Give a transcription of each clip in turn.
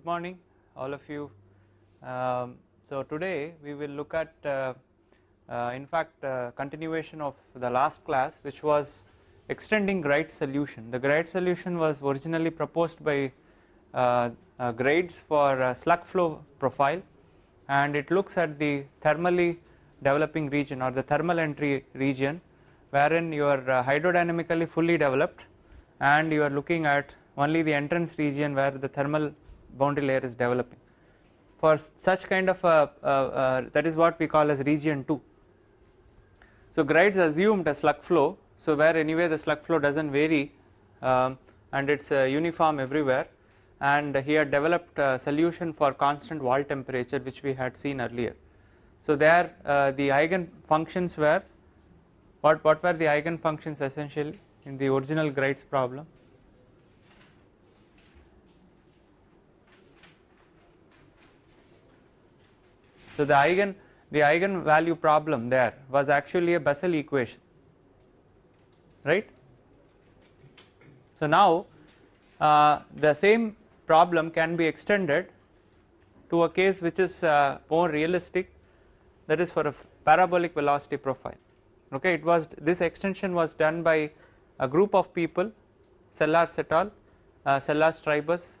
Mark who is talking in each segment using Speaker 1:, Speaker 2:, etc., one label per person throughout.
Speaker 1: good morning all of you. Um, so today we will look at uh, uh, in fact uh, continuation of the last class which was extending Graetz's solution. The Graetz solution was originally proposed by uh, uh, Graetz for uh, slug flow profile and it looks at the thermally developing region or the thermal entry region wherein you are hydrodynamically fully developed and you are looking at only the entrance region where the thermal boundary layer is developing. For such kind of a, uh, uh, that is what we call as region 2. So Graetz assumed a slug flow, so where anyway the slug flow does not vary um, and it is uh, uniform everywhere and he had developed a solution for constant wall temperature which we had seen earlier. So there uh, the eigen functions were what, what were the eigen functions essentially in the original Graetz problem? So the eigen the eigen value problem there was actually a Bessel equation right. So now uh, the same problem can be extended to a case which is uh, more realistic that is for a parabolic velocity profile okay it was this extension was done by a group of people Sellars et al, uh, Sellars Tribus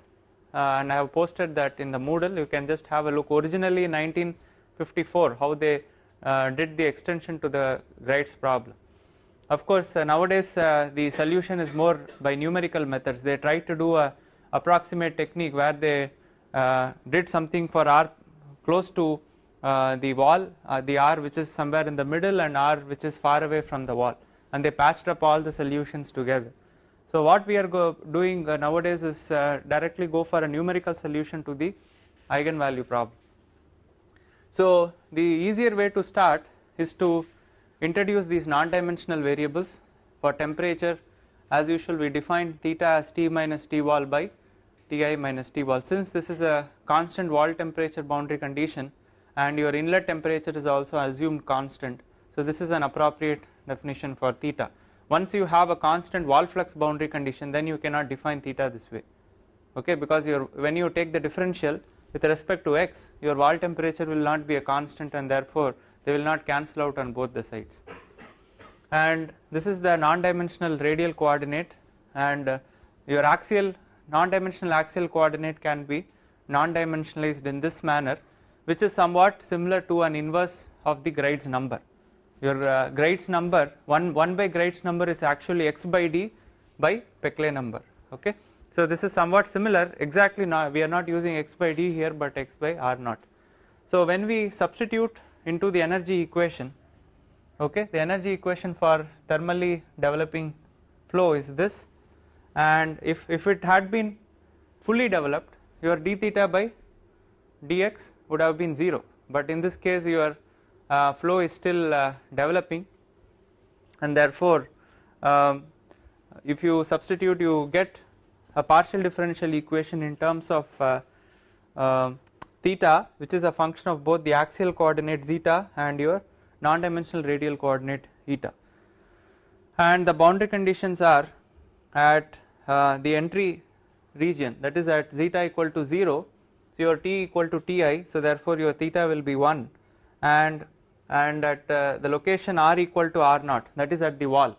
Speaker 1: and I have posted that in the Moodle you can just have a look originally in 1954 how they uh, did the extension to the Graetz's problem. Of course uh, nowadays uh, the solution is more by numerical methods they try to do a approximate technique where they uh, did something for r close to the wall the r which is somewhere in the middle and r which is far away from the wall and they patched up all the solutions together. So what we are doing uh, nowadays is uh, directly go for a numerical solution to the eigenvalue problem. So the easier way to start is to introduce these non-dimensional variables for temperature as usual we define theta as T minus T wall by Ti minus T wall since this is a constant wall temperature boundary condition and your inlet temperature is also assumed constant so this is an appropriate definition for theta. Once you have a constant wall flux boundary condition then you cannot define theta this way. Okay? Because when you take the differential with respect to x your wall temperature will not be a constant and therefore they will not cancel out on both the sides. And this is the non-dimensional radial coordinate and uh, your axial non-dimensional axial coordinate can be non-dimensionalized in this manner which is somewhat similar to an inverse of the Graetz's number your uh, number 1 1 by Graetz's number is actually x by d by Peclet number okay? So this is somewhat similar. Exactly now we are not using x by d here but x by r naught. So when we substitute into the energy equation okay the energy equation for thermally developing flow is this. And if if it had been fully developed your d theta by dx would have been 0 but in this case your flow is still uh, developing and therefore um, if you substitute you get a partial differential equation in terms of uh, uh, theta which is a function of both the axial coordinate zeta and your non-dimensional radial coordinate eta. And the boundary conditions are at uh, the entry region that is at zeta equal to 0 so your t equal to ti so therefore your theta will be 1 and and at uh, the location r equal to r naught that is at the wall.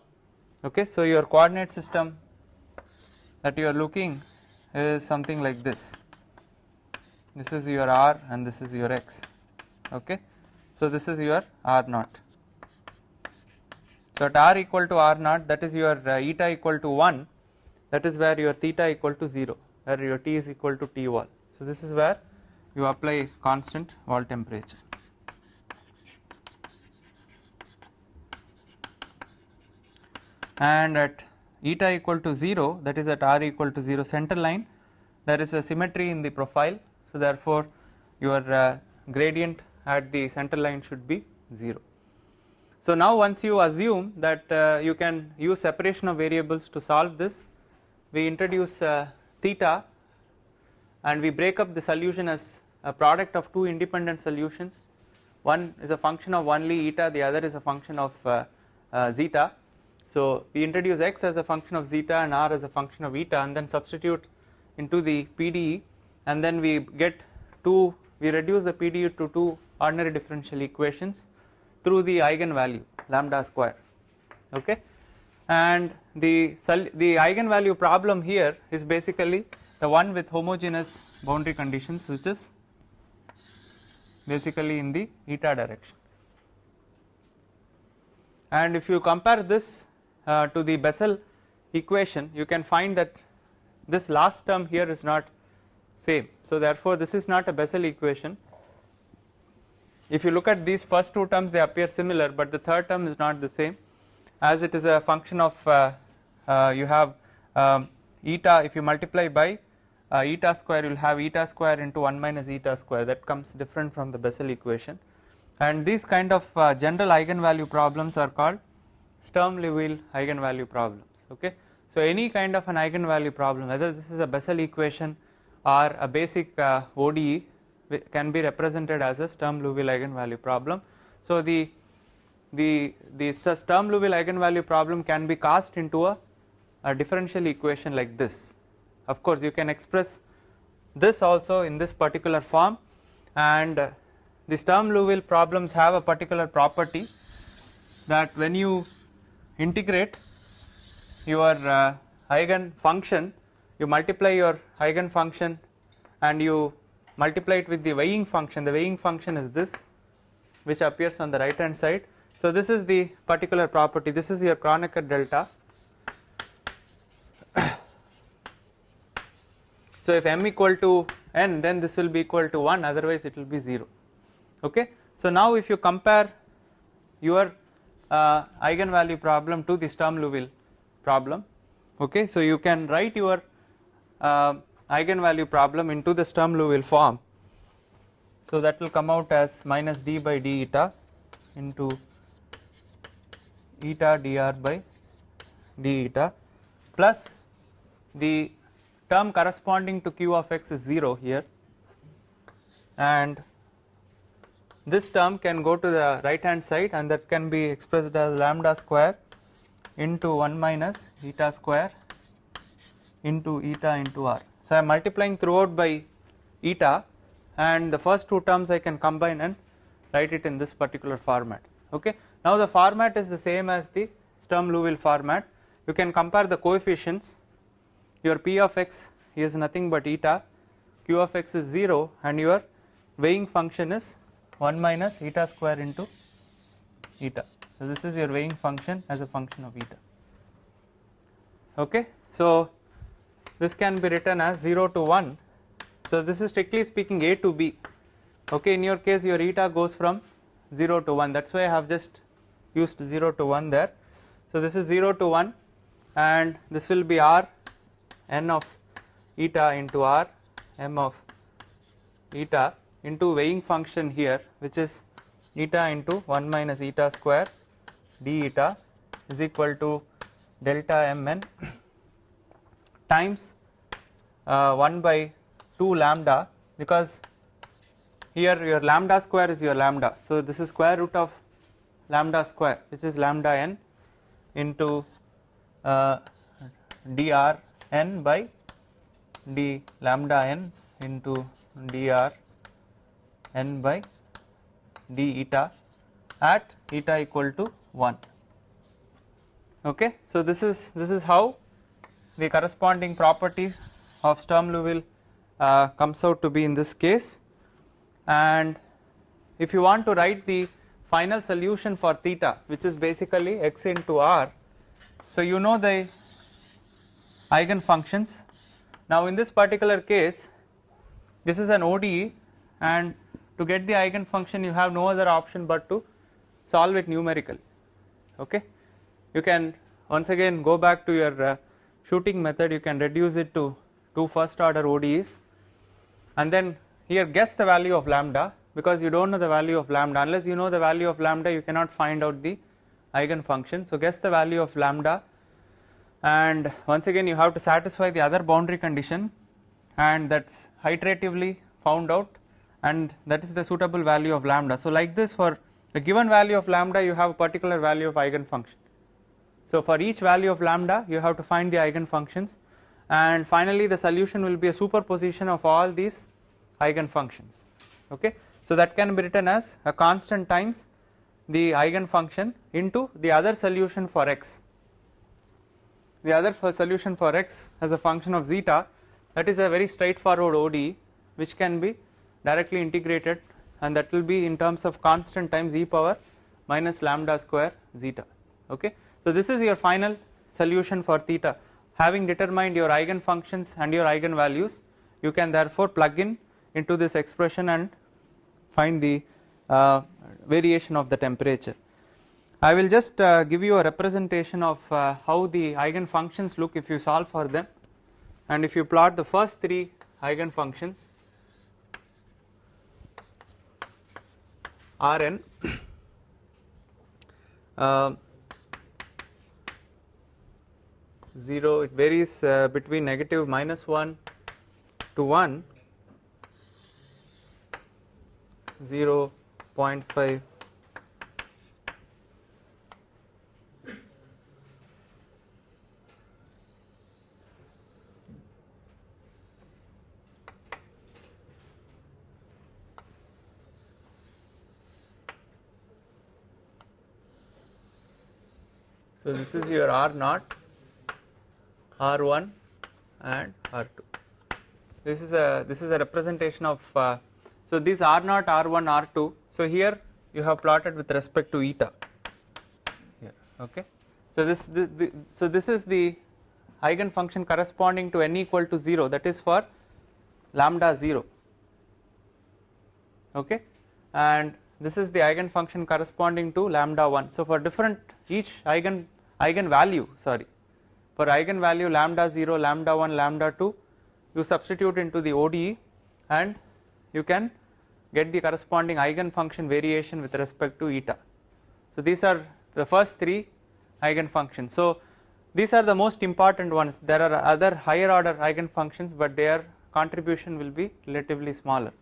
Speaker 1: Okay so your coordinate system that you are looking is something like this. This is your r and this is your x. Okay so this is your r naught. So at r equal to r naught that is your uh, eta equal to 1 that is where your theta equal to 0 where your t is equal to t wall. So this is where you apply constant wall temperature and at eta equal to 0 that is at r equal to 0 center line there is a symmetry in the profile. So therefore your uh, gradient at the center line should be 0. So now once you assume that uh, you can use separation of variables to solve this we introduce uh, theta and we break up the solution as a product of two independent solutions. One is a function of only eta the other is a function of uh, uh, zeta so we introduce x as a function of zeta and r as a function of eta and then substitute into the PDE and then we get two we reduce the PDE to two ordinary differential equations through the eigenvalue lambda square. Okay? And the the eigenvalue problem here is basically the one with homogeneous boundary conditions which is basically in the eta direction. And if you compare this uh, to the Bessel equation you can find that this last term here is not same. So therefore this is not a Bessel equation. If you look at these first two terms they appear similar but the third term is not the same. As it is a function of uh, uh, you have um, eta if you multiply by uh, eta square you will have eta square into 1 minus eta square. That comes different from the Bessel equation. And these kind of uh, general eigenvalue problems are called Sturm Liouville eigenvalue problems okay. So any kind of an eigenvalue problem whether this is a Bessel equation or a basic uh, ODE can be represented as a Sturm Liouville eigenvalue problem. So the the the Sturm Liouville eigenvalue problem can be cast into a, a differential equation like this. Of course you can express this also in this particular form and the Sturm Liouville problems have a particular property that when you integrate your uh, eigen function you multiply your eigen function and you multiply it with the weighing function. The weighing function is this which appears on the right hand side. So this is the particular property. This is your Kronecker delta. So if m equal to n then this will be equal to 1 otherwise it will be 0 okay? So now if you compare your uh, eigenvalue problem to the Sturm Liouville problem okay so you can write your uh, eigenvalue problem into the Sturm Liouville form. So that will come out as minus d by d eta into eta dr by d eta plus the term corresponding to q of x is 0 here and this term can go to the right hand side and that can be expressed as lambda square into 1 minus eta square into eta into r. So I am multiplying throughout by eta and the first two terms I can combine and write it in this particular format okay. Now the format is the same as the Sturm Liouville format you can compare the coefficients your p of x is nothing but eta q of x is 0 and your weighing function is 1 minus eta square into eta. So this is your weighing function as a function of eta. Okay. So this can be written as 0 to 1 so this is strictly speaking a to b. Okay? In your case your eta goes from 0 to 1 that's why I have just used 0 to 1 there. So this is 0 to 1 and this will be r n of eta into r m of eta into weighing function here which is eta into 1 minus eta square d eta is equal to delta mn times uh, 1 by 2 lambda because here your lambda square is your lambda. So this is square root of lambda square which is lambda n into uh, dr n by d lambda n into dr n by d eta at eta equal to 1 okay so this is this is how the corresponding property of Sturm Liouville uh, comes out to be in this case. And if you want to write the final solution for theta which is basically x into r so you know the eigen functions now in this particular case this is an ODE and to get the eigen function you have no other option but to solve it numerically okay? You can once again go back to your uh, shooting method. You can reduce it to two first order ODEs and then here guess the value of lambda because you do not know the value of lambda. Unless you know the value of lambda you cannot find out the eigen function. So guess the value of lambda. And once again you have to satisfy the other boundary condition. And that is iteratively found out and that is the suitable value of lambda. So like this for the given value of lambda you have a particular value of eigen function so for each value of lambda you have to find the eigen functions and finally the solution will be a superposition of all these eigen functions okay? So that can be written as a constant times the eigen function into the other solution for x. The other for solution for x as a function of zeta. That is a very straightforward ODE which can be directly integrated and that will be in terms of constant times e power minus lambda square zeta. Okay? So this is your final solution for theta. Having determined your eigen functions and your eigen values you can therefore plug in into this expression and find the uh, variation of the temperature. I will just uh, give you a representation of uh, how the eigen functions look if you solve for them. And if you plot the first three eigen Rn uh, 0 it varies uh, between negative minus 1 to 1 0 0.5 So this is your R naught, R1 and R2. This is a this is a representation of uh, so these R naught, R1, R2. So here you have plotted with respect to eta. Here, okay. So this, this, this so this is the eigen function corresponding to n equal to 0 that is for lambda 0 okay and this is the eigen function corresponding to lambda 1 so for different each eigen eigen value sorry. For eigenvalue lambda 0 lambda 1 lambda 2 you substitute into the ODE and you can get the corresponding eigenfunction variation with respect to eta. So these are the first three eigenfunctions. so these are the most important ones. There are other higher order eigenfunctions but their contribution will be relatively smaller.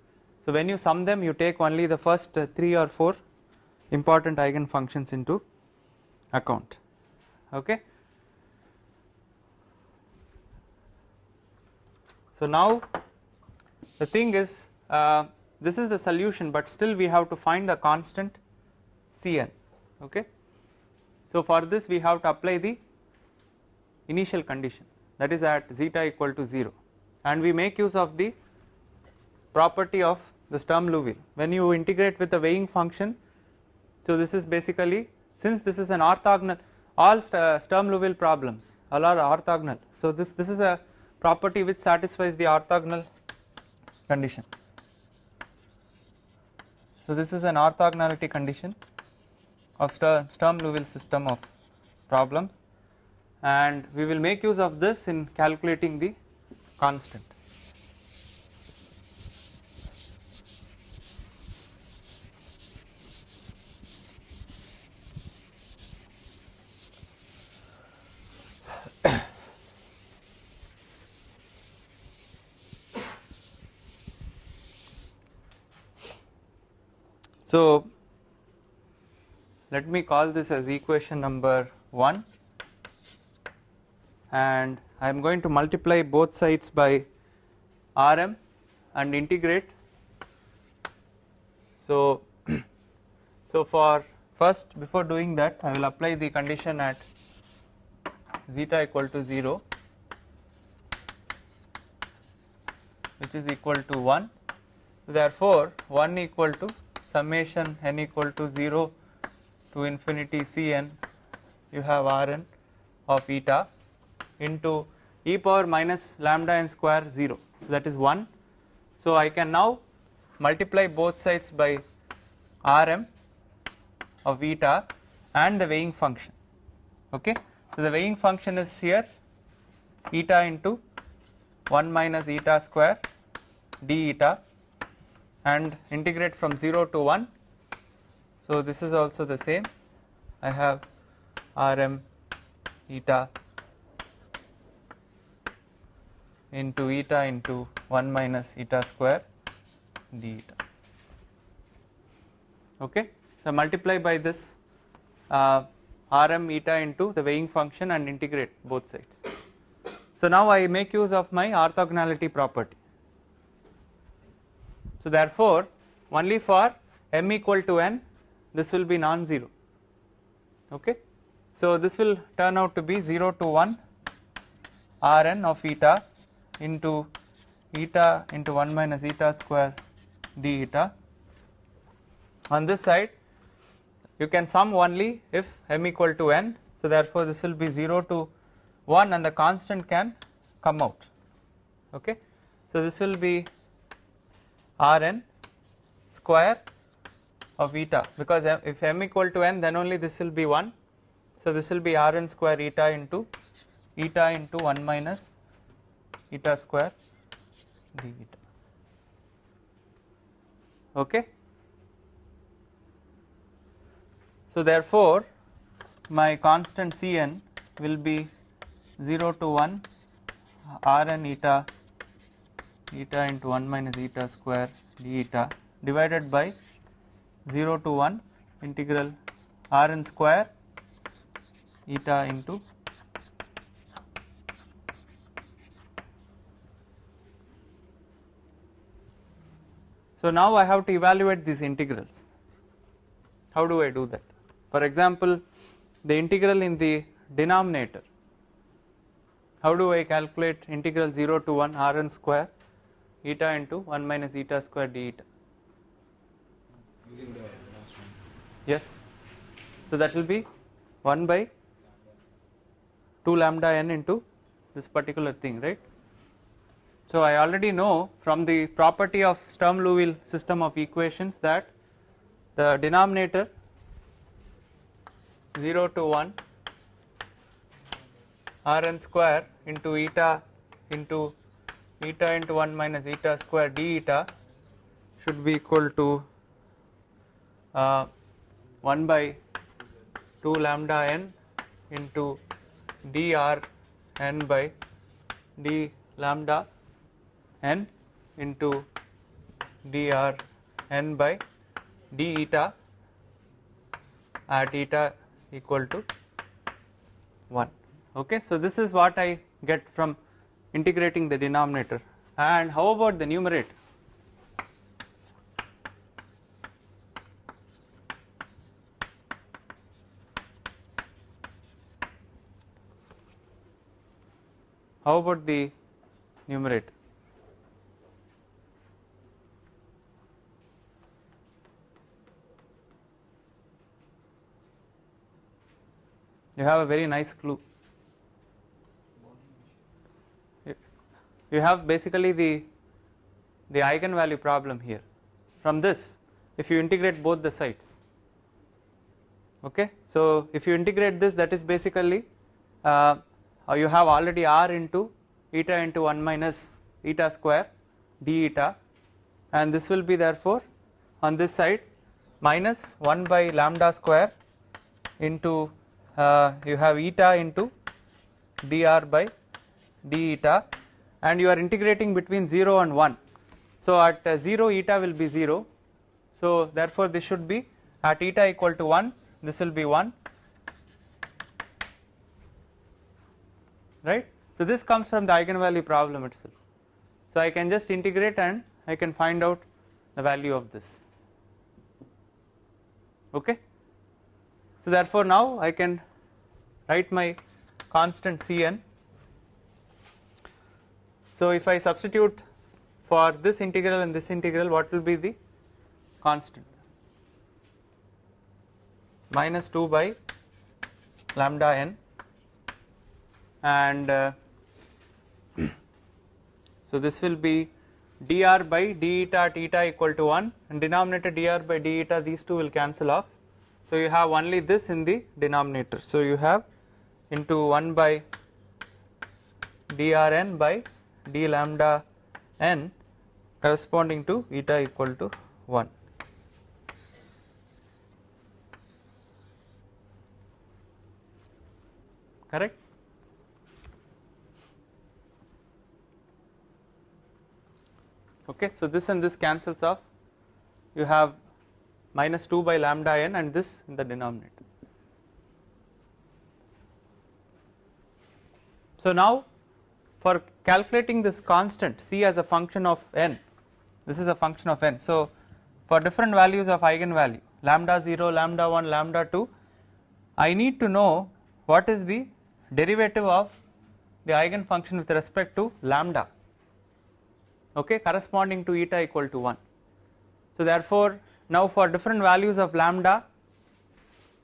Speaker 1: So when you sum them you take only the first uh, 3 or 4 important eigenfunctions into account okay? So now the thing is uh, this is the solution but still we have to find the constant Cn. Okay? So for this we have to apply the initial condition. That is at zeta equal to 0 and we make use of the property of the Sturm Liouville. When you integrate with the weighing function so this is basically since this is an orthogonal all uh, Sturm Liouville problems all are orthogonal. So this this is a property which satisfies the orthogonal condition. So this is an orthogonality condition of Sturm Liouville system of problems. And we will make use of this in calculating the constant So let me call this as equation number 1 and I am going to multiply both sides by Rm and integrate. So, so for first before doing that I will apply the condition at zeta equal to 0 which is equal to 1 therefore 1 equal to summation n equal to 0 to infinity Cn you have Rn of eta into e power minus lambda n square 0 that is 1 so I can now multiply both sides by Rm of eta and the weighing function. Okay? So the weighing function is here eta into 1 minus eta square d eta and integrate from 0 to 1 so this is also the same. I have Rm eta into eta into 1 minus eta square d eta. Okay? So multiply by this uh, Rm eta into the weighing function and integrate both sides. So now I make use of my orthogonality property. So therefore only for m equal to n this will be non-zero okay. So this will turn out to be 0 to 1 Rn of eta into eta into 1 minus eta square d eta. On this side you can sum only if m equal to n. So therefore this will be 0 to 1 and the constant can come out okay. So this will be Rn square of eta. Because if m equal to n then only this will be 1 so this will be Rn square eta into eta into 1 minus eta square d eta. Okay? So therefore my constant Cn will be 0 to 1 Rn eta eta into 1 minus eta square d eta divided by 0 to 1 integral Rn square eta into So now I have to evaluate these integrals. How do I do that? For example, the integral in the denominator. How do I calculate integral 0 to 1 Rn square eta into 1 minus eta square d eta? Yes. So that will be 1 by 2 lambda n into this particular thing, right? So I already know from the property of Sturm Liouville system of equations that the denominator 0 to 1 Rn square into eta into eta into 1 minus eta square d eta should be equal to uh, 1 by 2 lambda n into dr n by d lambda n into dr n by d eta at eta equal to 1 okay so this is what i get from integrating the denominator. And how about the numerator? How about the numerator? You have a very nice clue you have basically the the eigenvalue problem here. From this if you integrate both the sides okay? So if you integrate this that is basically uh, you have already r into eta into 1 minus eta square d eta and this will be therefore on this side minus 1 by lambda square into uh, you have eta into dr by d eta and you are integrating between 0 and 1 so at uh, 0 eta will be 0 so therefore this should be at eta equal to 1 this will be 1 right? So this comes from the eigenvalue problem itself. So I can just integrate and I can find out the value of this. Okay? So therefore now I can write my constant Cn so if I substitute for this integral and this integral what will be the constant? Minus 2 by lambda n and uh, so this will be dr by d eta equal to 1 and denominator dr by d eta these two will cancel off. So you have only this in the denominator. So you have into 1 by drn by d lambda n corresponding to eta equal to 1 correct? Okay so this and this cancels off. You have minus 2 by lambda n and this in the denominator. So now for calculating this constant c as a function of n. This is a function of n. So for different values of eigenvalue lambda 0 lambda 1 lambda 2 I need to know what is the derivative of the eigenfunction with respect to lambda okay corresponding to eta equal to 1 so therefore now for different values of lambda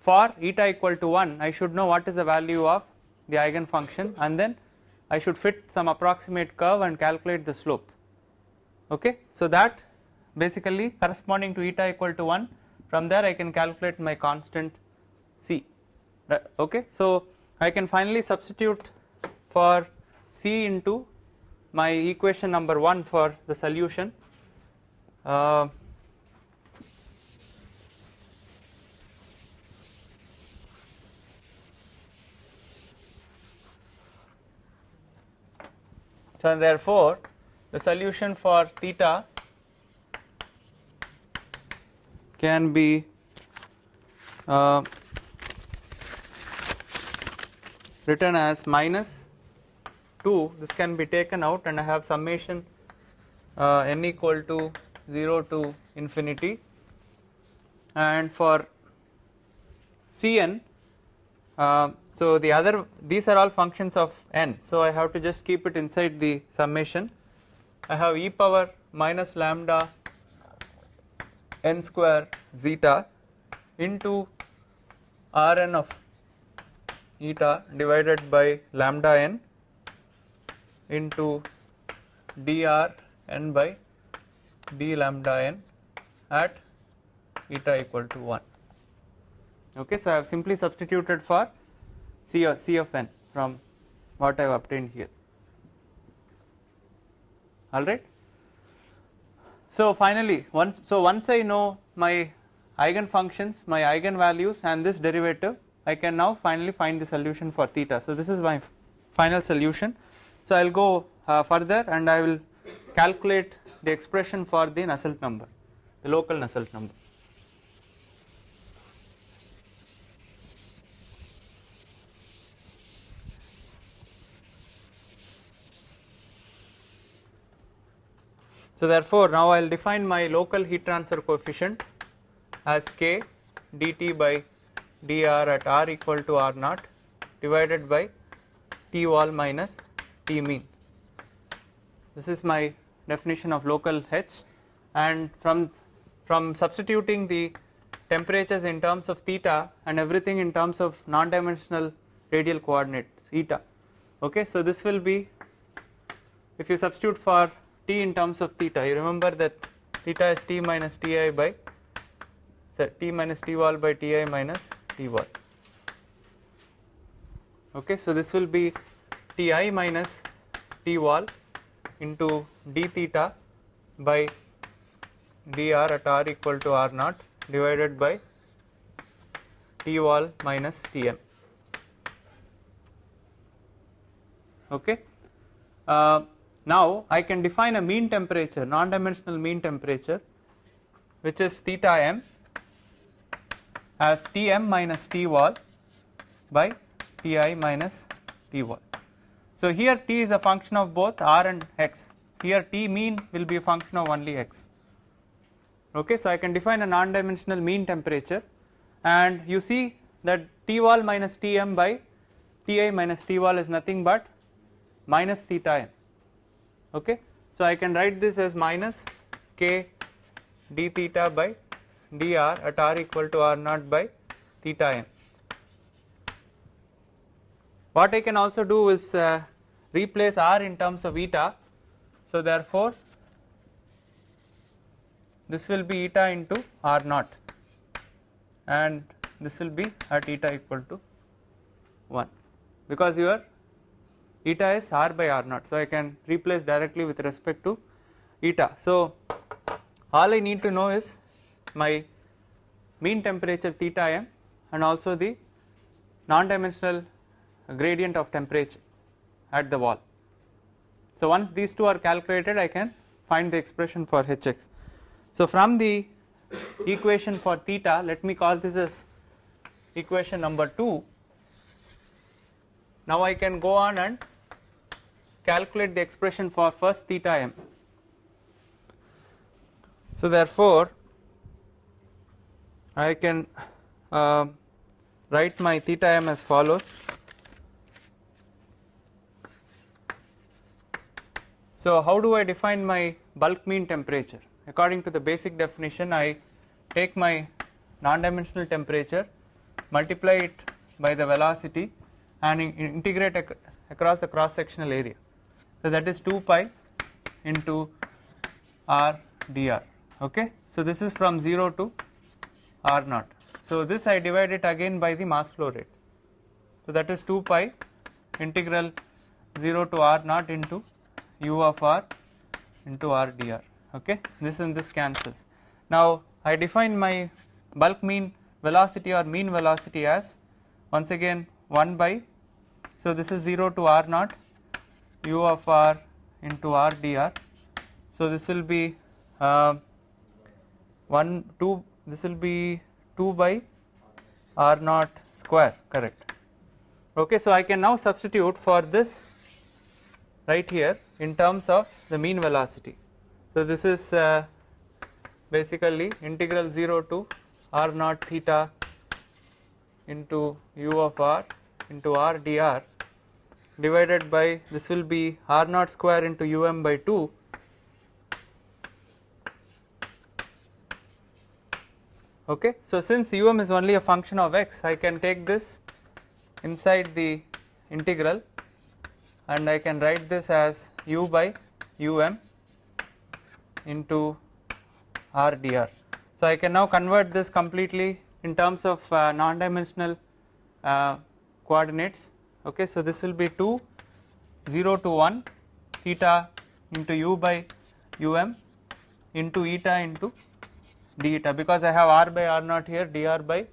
Speaker 1: for eta equal to 1 I should know what is the value of the eigenfunction and then I should fit some approximate curve and calculate the slope. Okay? So that basically corresponding to eta equal to 1 from there I can calculate my constant c. Okay? So I can finally substitute for c into my equation number 1 for the solution. Uh, so therefore the solution for theta can be uh, written as minus 2 this can be taken out and I have summation uh, n equal to 0 to infinity. And for Cn uh, so the other these are all functions of n. So I have to just keep it inside the summation. I have e power minus lambda n square zeta into Rn of eta divided by lambda n into dr n by d lambda n at eta equal to 1 okay so I have simply substituted for C of, C of n from what I have obtained here. Alright? So finally once so once I know my eigen functions my eigen values and this derivative I can now finally find the solution for theta. So this is my final solution. So I will go uh, further and I will calculate the expression for the Nusselt number the local Nusselt number So therefore now I will define my local heat transfer coefficient as k dt by dr at r equal to r naught divided by t wall minus t mean. This is my definition of local h and from from substituting the temperatures in terms of theta and everything in terms of non dimensional radial coordinates eta okay so this will be if you substitute for t in terms of theta. You remember that theta is t minus ti by t minus t wall by ti minus t wall. Okay so this will be ti minus t wall into d theta by dr at r equal to r naught divided by t wall minus tm okay? Uh, now I can define a mean temperature non-dimensional mean temperature which is theta m as Tm minus T wall by Ti minus T wall. So here T is a function of both r and x. Here T mean will be a function of only x. Okay so I can define a non-dimensional mean temperature. And you see that T wall minus Tm by Ti minus T wall is nothing but minus theta m okay. So I can write this as minus k d theta by dr at r equal to r naught by theta m. What I can also do is uh, replace r in terms of eta so therefore this will be eta into r naught and this will be at eta equal to 1 because your eta is r by r naught. So I can replace directly with respect to eta. So all I need to know is my mean temperature theta m and also the non-dimensional gradient of temperature at the wall. So once these two are calculated I can find the expression for Hx. So from the equation for theta let me call this as equation number 2 now I can go on and calculate the expression for first theta m. So therefore I can uh, write my theta m as follows. So how do I define my bulk mean temperature? According to the basic definition I take my non-dimensional temperature, multiply it by the velocity and integrate ac across the cross sectional area. So that is 2 pi into r dr okay. So this is from 0 to r naught. So this I divide it again by the mass flow rate. So that is 2 pi integral 0 to r naught into u of r into r dr okay. This and this cancels. Now I define my bulk mean velocity or mean velocity as once again 1 by so this is 0 to r naught u of r into r dr. So this will be uh, 1 2 this will be 2 by r naught square correct okay so i can now substitute for this right here in terms of the mean velocity so this is uh, basically integral 0 to r naught theta into u of r into r dr divided by this will be r naught square into um by 2 okay. So since um is only a function of x I can take this inside the integral and I can write this as u by um into r dr. So I can now convert this completely in terms of uh, non-dimensional uh, coordinates okay. So this will be 2 0 to 1 theta into u by um into eta into d eta because I have r by r naught here dr by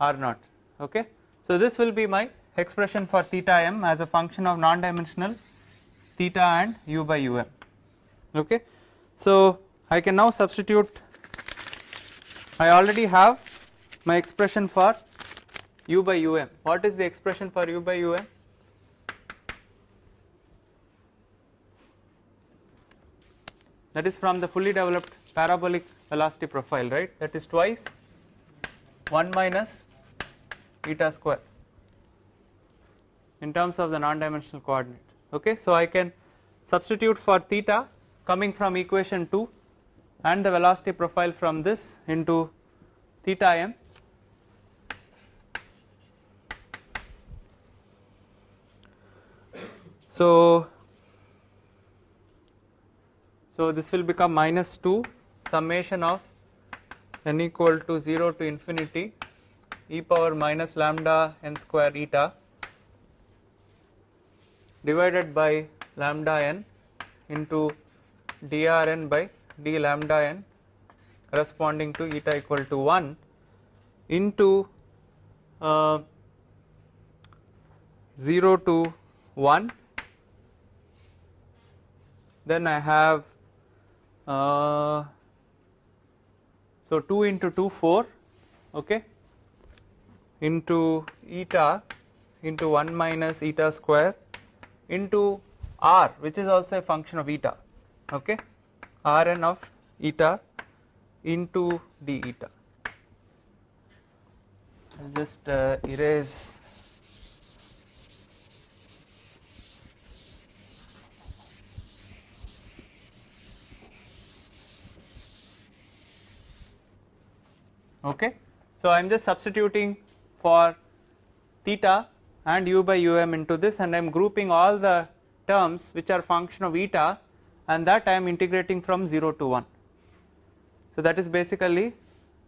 Speaker 1: r naught okay. So this will be my expression for theta m as a function of non-dimensional theta and u by um okay. So I can now substitute I already have my expression for u by um what is the expression for u by um that is from the fully developed parabolic velocity profile right? That is twice 1 minus eta square in terms of the non-dimensional coordinate. Okay. So I can substitute for theta coming from equation 2 and the velocity profile from this into theta m so so this will become minus 2 summation of n equal to 0 to infinity e power minus lambda n square eta divided by lambda n into drn by d lambda n corresponding to eta equal to 1 into uh, 0 to 1 then I have uh, so 2 into 2 4 okay? Into eta into 1 minus eta square into r which is also a function of eta okay? Rn of eta into d eta. I'll just uh, erase okay. So I am just substituting for theta and u by um into this and I am grouping all the terms which are function of eta and that I am integrating from 0 to 1. So that is basically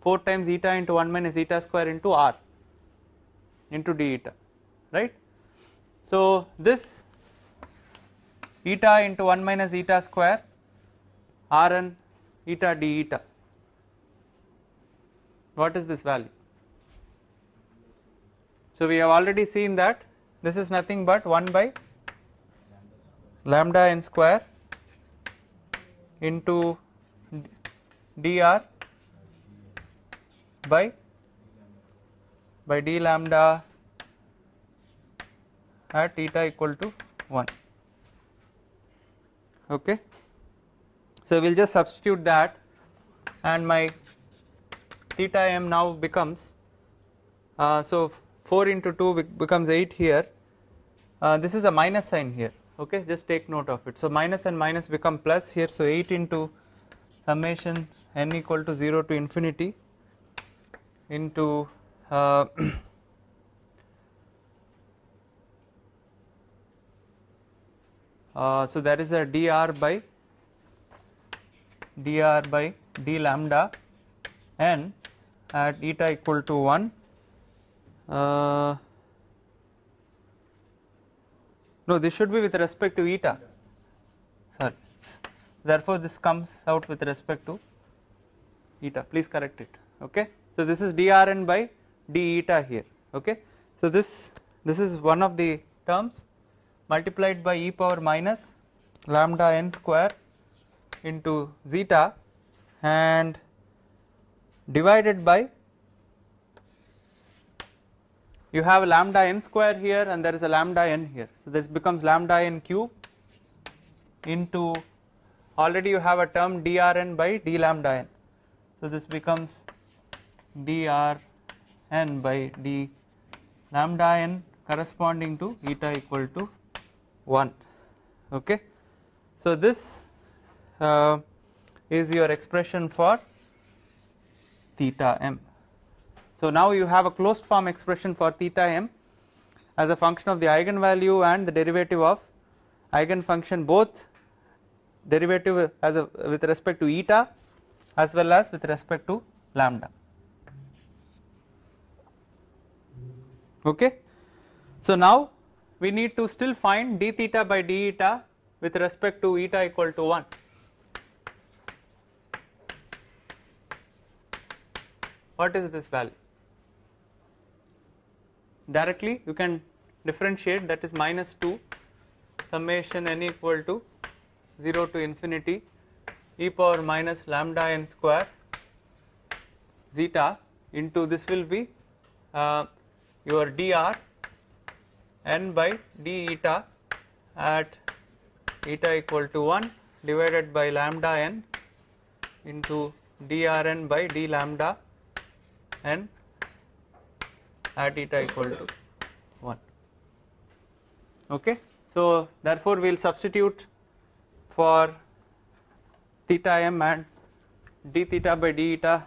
Speaker 1: 4 times eta into 1 minus eta square into r into d eta right. So this eta into 1 minus eta square rn eta d eta what is this value? So we have already seen that this is nothing but 1 by lambda n square into dr by by d lambda at theta equal to 1 okay so we will just substitute that and my theta m now becomes uh, so 4 into 2 becomes 8 here. Uh, this is a minus sign here. Okay just take note of it. So minus and minus become plus here. So 8 into summation n equal to 0 to infinity into uh, uh, so that is a dr by dr by d lambda n at eta equal to 1 uh, no this should be with respect to eta. Sorry. Therefore this comes out with respect to eta. Please correct it. Okay? So this is drn by d eta here. Okay? So this this is one of the terms multiplied by e power minus lambda n square into zeta and divided by you have lambda n square here and there is a lambda n here. So this becomes lambda n cube into already you have a term drn by d lambda n. So this becomes drn by d lambda n corresponding to eta equal to 1 okay. So this uh, is your expression for theta m. So now you have a closed form expression for theta m as a function of the eigenvalue and the derivative of eigenfunction both derivative as a with respect to eta as well as with respect to lambda. Okay? So now we need to still find d theta by d eta with respect to eta equal to 1 what is this value? Directly you can differentiate that is minus 2 summation n equal to 0 to infinity e power minus lambda n square zeta into this will be uh, your dr n by d eta at eta equal to 1 divided by lambda n into drn by d lambda n at eta equal to 1 okay? So therefore we will substitute for theta m and d theta by d eta.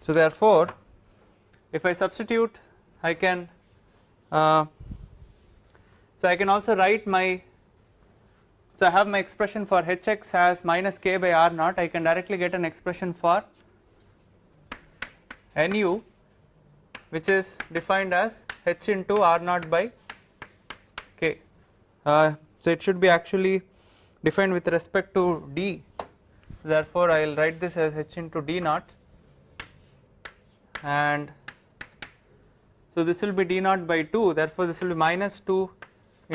Speaker 1: So therefore if I substitute I can uh, so I can also write my so I have my expression for hx as minus k by r naught. I can directly get an expression for nu which is defined as h into r naught by k. Uh, so it should be actually defined with respect to d. Therefore I will write this as h into d naught. And so this will be d naught by 2 therefore this will be minus 2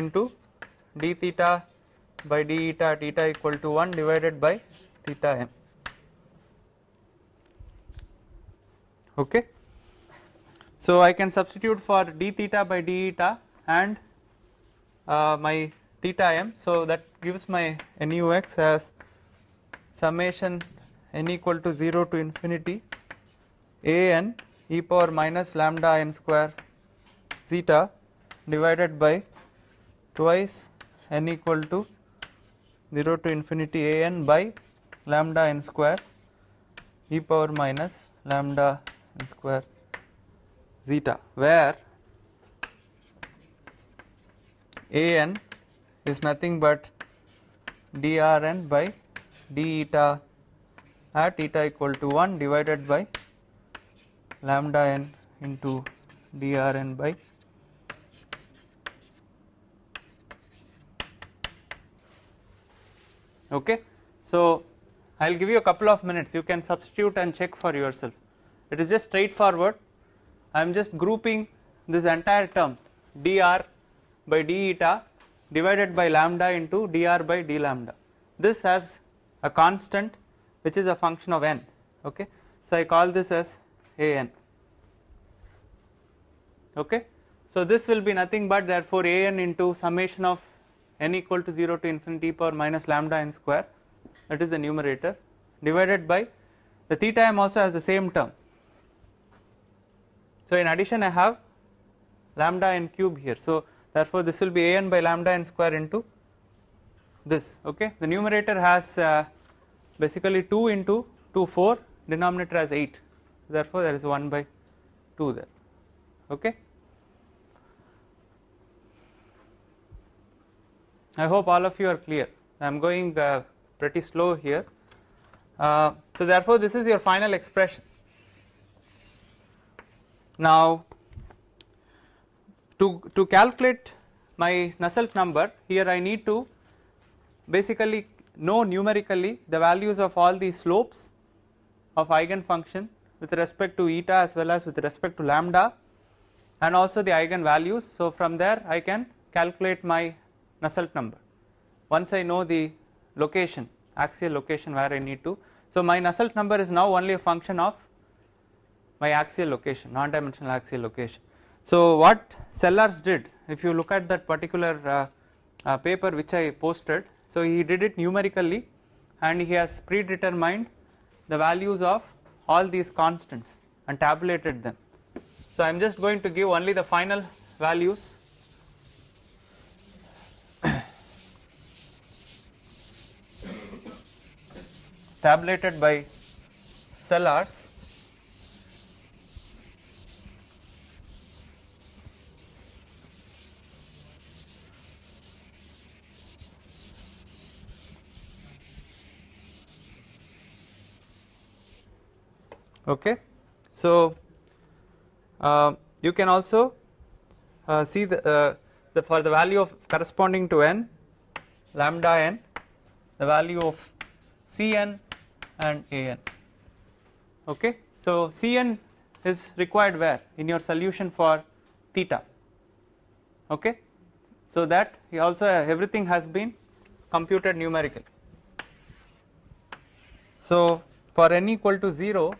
Speaker 1: into d theta by d eta theta equal to 1 divided by theta m. Okay? So I can substitute for d theta by d eta and uh, my theta m. So that gives my nux as summation n equal to 0 to infinity a n e power minus lambda n square zeta divided by twice n equal to 0 to infinity a n by lambda n square e power minus lambda n square zeta where a n is nothing but drn by d eta at eta equal to 1 divided by lambda n into drn by okay. So I will give you a couple of minutes. You can substitute and check for yourself. It is just straightforward. I am just grouping this entire term dr by d eta divided by lambda into dr by d lambda. This has a constant which is a function of n okay. So I call this as an okay? So this will be nothing but therefore an into summation of n equal to 0 to infinity power minus lambda n square. That is the numerator divided by the theta m also has the same term. So in addition I have lambda n cube here. So therefore this will be an by lambda n square into this. Okay? The numerator has uh, basically 2 into 2 4 denominator has 8 therefore there is 1 by 2 there. Okay? I hope all of you are clear. I am going uh, pretty slow here. Uh, so therefore this is your final expression. Now to to calculate my Nusselt number here I need to basically know numerically the values of all the slopes of eigenfunction with respect to eta as well as with respect to lambda and also the eigen values. So from there I can calculate my Nusselt number once I know the location axial location where I need to. So my Nusselt number is now only a function of my axial location non dimensional axial location. So what Sellars did if you look at that particular uh, uh, paper which I posted so he did it numerically and he has predetermined the values of all these constants and tabulated them. So I am just going to give only the final values tabulated by Sellars okay. So uh, you can also uh, see the, uh, the for the value of corresponding to n lambda n the value of Cn and An okay. So Cn is required where in your solution for theta okay. So that also everything has been computed numerically. So for n equal to 0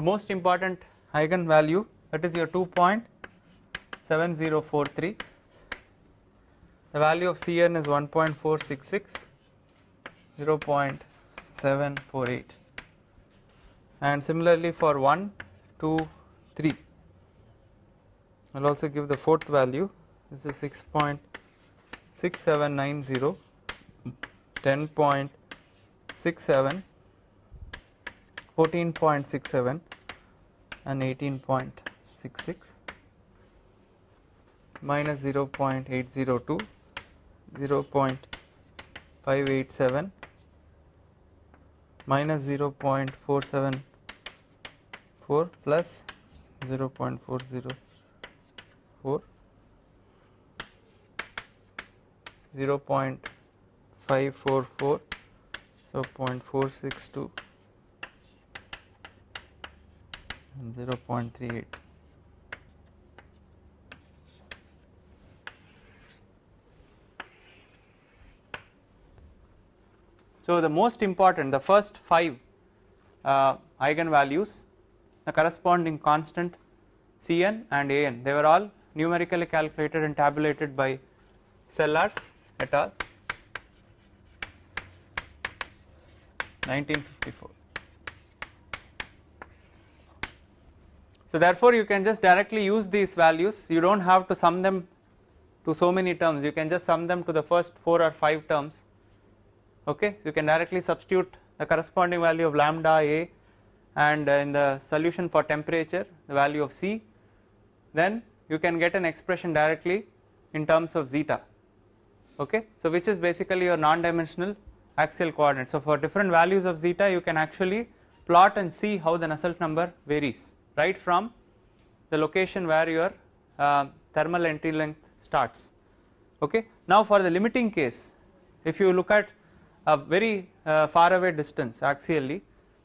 Speaker 1: the most important eigenvalue that is your 2.7043 the value of Cn is 1.466 0.748 and similarly for 1 2 3 I will also give the fourth value. This is 6.6790 10.67 14.67 and 18.66 minus 0.802 0.587 minus 0.474 plus 0.404 0.544 so 0.462 0.38 So the most important the first 5 uh, eigenvalues the corresponding constant Cn and An they were all numerically calculated and tabulated by Sellars et al. 1954 So therefore you can just directly use these values. You do not have to sum them to so many terms. You can just sum them to the first 4 or 5 terms. Okay? You can directly substitute the corresponding value of lambda a and uh, in the solution for temperature the value of C. Then you can get an expression directly in terms of zeta. Okay? So which is basically your non-dimensional axial coordinate. So for different values of zeta you can actually plot and see how the Nusselt number varies right from the location where your uh, thermal entry length starts okay. Now for the limiting case if you look at a very uh, far away distance axially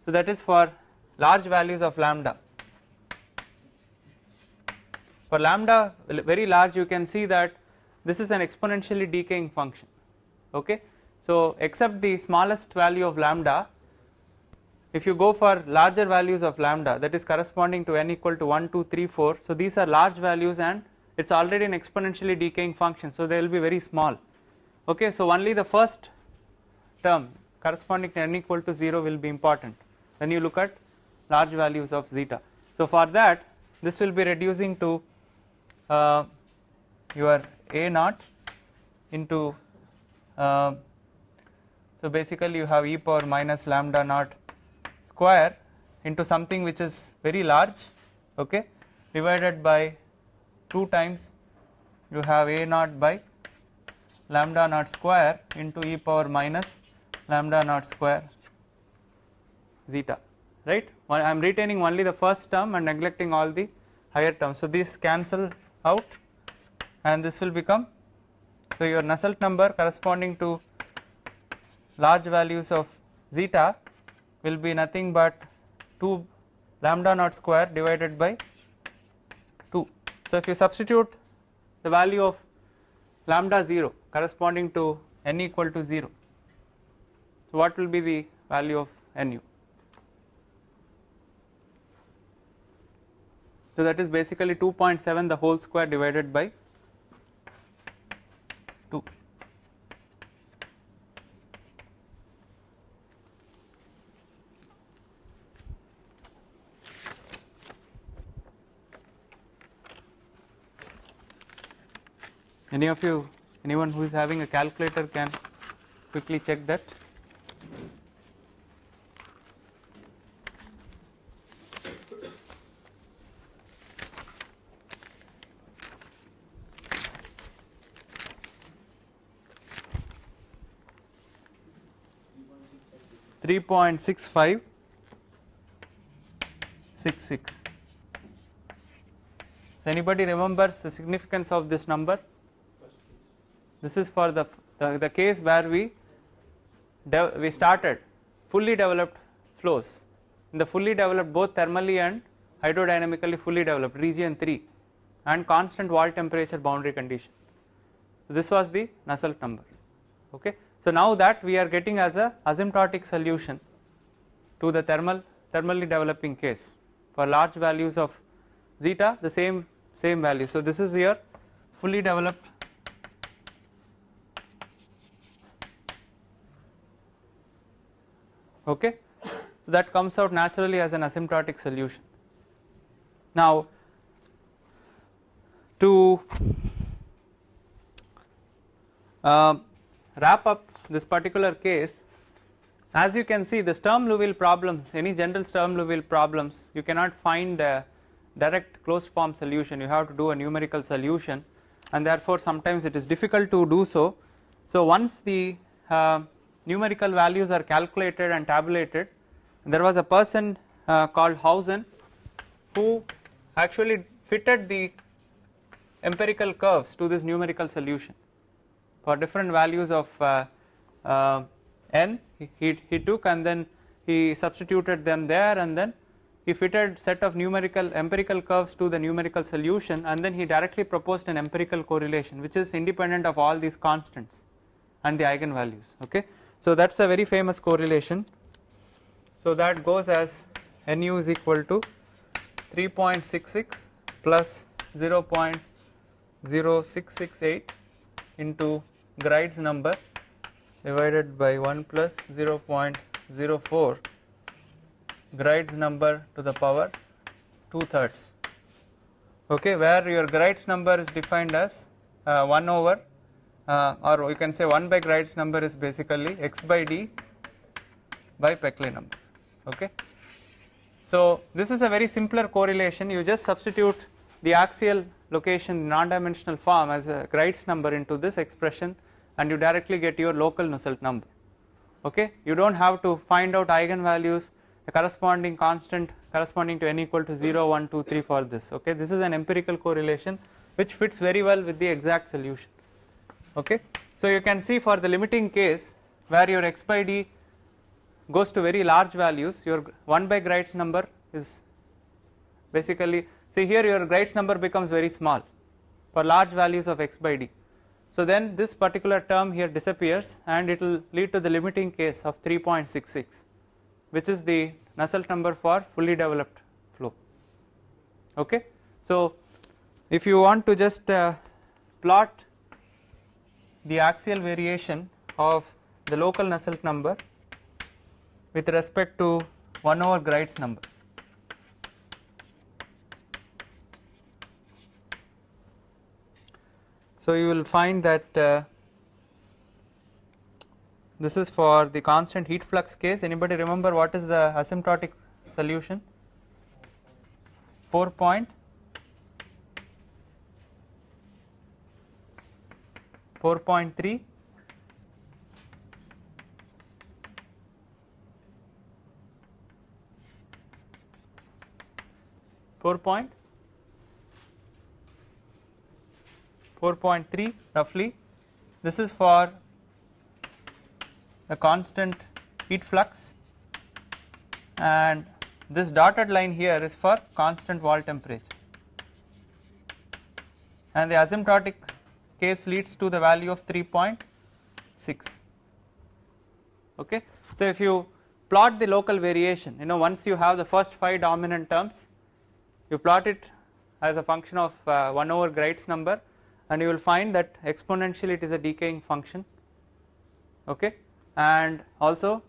Speaker 1: so that is for large values of lambda for lambda very large you can see that this is an exponentially decaying function okay. So except the smallest value of lambda if you go for larger values of lambda that is corresponding to n equal to 1 2 3 4 so these are large values and it is already an exponentially decaying function. So they will be very small. Okay. So only the first term corresponding to n equal to 0 will be important. When you look at large values of zeta. So for that this will be reducing to uh, your a naught into uh, so basically you have e power minus lambda naught square into something which is very large okay divided by 2 times you have a naught by lambda naught square into e power minus lambda naught square zeta right? I am retaining only the first term and neglecting all the higher terms. So these cancel out and this will become so your Nusselt number corresponding to large values of zeta will be nothing but 2 lambda naught square divided by 2. So, if you substitute the value of lambda 0 corresponding to n equal to 0, so what will be the value of nu? So, that is basically 2.7 the whole square divided by 2. Any of you, anyone who is having a calculator can quickly check that. Three point six five six six. So anybody remembers the significance of this number? This is for the, the, the case where we we started fully developed flows in the fully developed both thermally and hydrodynamically fully developed region 3 and constant wall temperature boundary condition. So this was the Nusselt number okay. So now that we are getting as a asymptotic solution to the thermal thermally developing case for large values of zeta the same same value. So this is your fully developed okay. So that comes out naturally as an asymptotic solution. Now to uh, wrap up this particular case as you can see the Sturm Liouville problems any general Sturm Liouville problems you cannot find a direct closed form solution you have to do a numerical solution and therefore sometimes it is difficult to do so. So once the uh, numerical values are calculated and tabulated there was a person uh, called Hausen who actually fitted the empirical curves to this numerical solution for different values of uh, uh, n he, he took and then he substituted them there and then he fitted set of numerical empirical curves to the numerical solution and then he directly proposed an empirical correlation which is independent of all these constants and the eigenvalues okay. So that is a very famous correlation. So that goes as nu is equal to 3.66 plus 0.0668 into Graetz number divided by 1 plus 0.04 Graetz number to the power 2 thirds okay where your Graetz number is defined as uh, 1 over uh, or you can say 1 by Graetz number is basically x by d by Peclet number. Okay. So this is a very simpler correlation. You just substitute the axial location non-dimensional form as a Graetz number into this expression and you directly get your local Nusselt number. Okay. You do not have to find out eigenvalues the corresponding constant corresponding to n equal to 0 1 2 3 for this. Okay? This is an empirical correlation which fits very well with the exact solution okay. So you can see for the limiting case where your x by d goes to very large values your 1 by Graetz number is basically see here your Graetz number becomes very small for large values of x by d. So then this particular term here disappears and it will lead to the limiting case of 3.66 which is the Nusselt number for fully developed flow okay. So if you want to just uh, plot the axial variation of the local Nusselt number with respect to 1 over Graetz number. So you will find that uh, this is for the constant heat flux case anybody remember what is the asymptotic solution 4 4.3 4 point. 4.3 roughly. This is for the constant heat flux. And this dotted line here is for constant wall temperature. And the asymptotic case leads to the value of 3.6 okay? So if you plot the local variation you know once you have the first five dominant terms you plot it as a function of uh, 1 over Graetz number and you will find that exponentially it is a decaying function. Okay? And also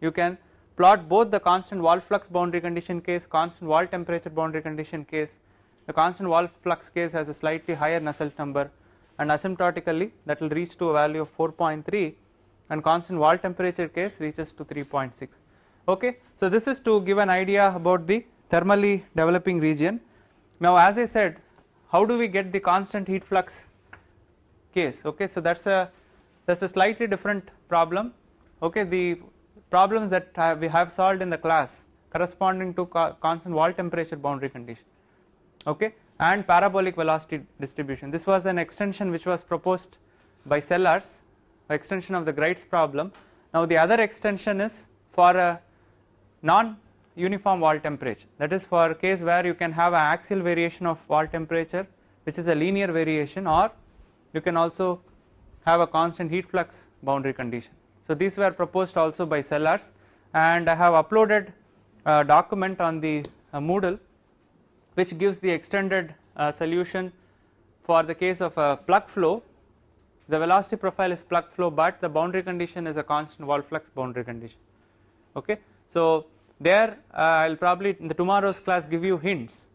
Speaker 1: you can plot both the constant wall flux boundary condition case constant wall temperature boundary condition case. The constant wall flux case has a slightly higher Nusselt number and asymptotically that will reach to a value of 4.3 and constant wall temperature case reaches to 3.6 okay so this is to give an idea about the thermally developing region. Now as i said how do we get the constant heat flux case? Okay so that's a that's a slightly different problem. Okay the problems that we have solved in the class corresponding to constant wall temperature boundary condition. Okay and parabolic velocity distribution. This was an extension which was proposed by Sellars extension of the Graetz problem. Now the other extension is for a non uniform wall temperature. That is for a case where you can have an axial variation of wall temperature which is a linear variation or you can also have a constant heat flux boundary condition. So these were proposed also by Sellars and I have uploaded a document on the uh, Moodle which gives the extended uh, solution for the case of a plug flow the velocity profile is plug flow but the boundary condition is a constant wall flux boundary condition okay. So there uh, I will probably in the tomorrow's class give you hints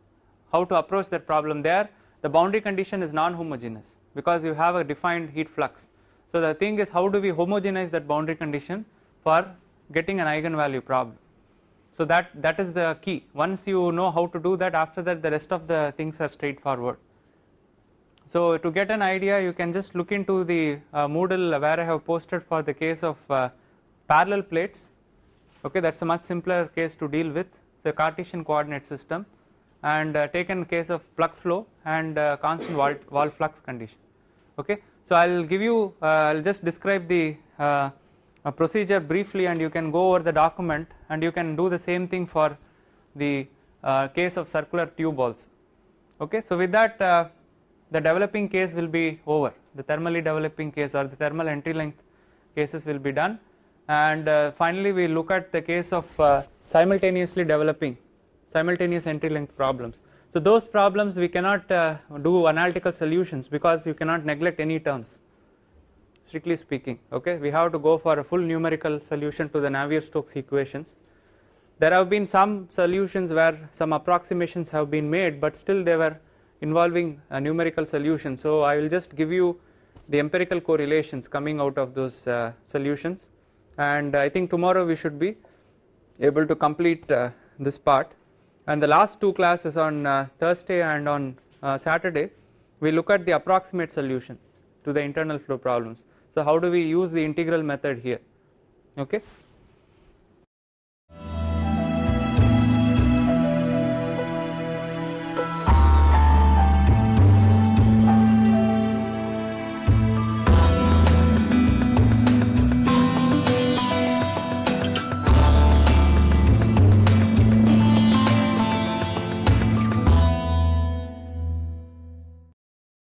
Speaker 1: how to approach that problem there the boundary condition is non-homogeneous because you have a defined heat flux. So the thing is how do we homogenize that boundary condition for getting an eigenvalue problem. So that that is the key once you know how to do that after that the rest of the things are straightforward. So to get an idea you can just look into the uh, Moodle where I have posted for the case of uh, parallel plates okay that is a much simpler case to deal with the Cartesian coordinate system and uh, taken case of plug flow and uh, constant wall, wall flux condition okay. So I will give you uh, I will just describe the uh, procedure briefly and you can go over the document and you can do the same thing for the uh, case of circular tube also okay. So with that uh, the developing case will be over the thermally developing case or the thermal entry length cases will be done and finally we look at the case of simultaneously developing simultaneous entry length problems. So those problems we cannot uh, do analytical solutions because you cannot neglect any terms strictly speaking okay we have to go for a full numerical solution to the Navier-Stokes equations. There have been some solutions where some approximations have been made but still they were involving a numerical solution so I will just give you the empirical correlations coming out of those uh, solutions and I think tomorrow we should be able to complete uh, this part and the last two classes on uh, Thursday and on uh, Saturday we look at the approximate solution to the internal flow problems. So how do we use the integral method here? Okay